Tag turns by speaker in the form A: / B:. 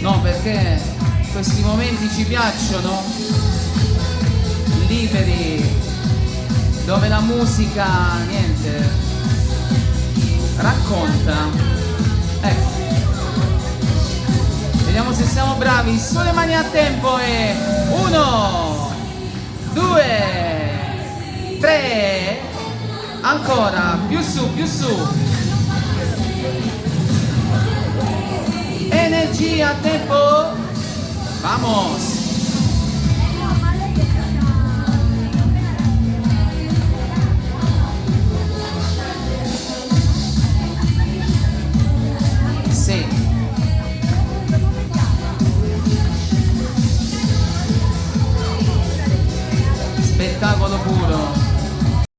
A: No, perché questi momenti ci piacciono, liberi, dove la musica, niente, racconta. Ecco. Vediamo se siamo bravi. Sulle mani a tempo e uno, due, tre, ancora, più su, più su. allí a Tepo. Vamos. spettacolo puro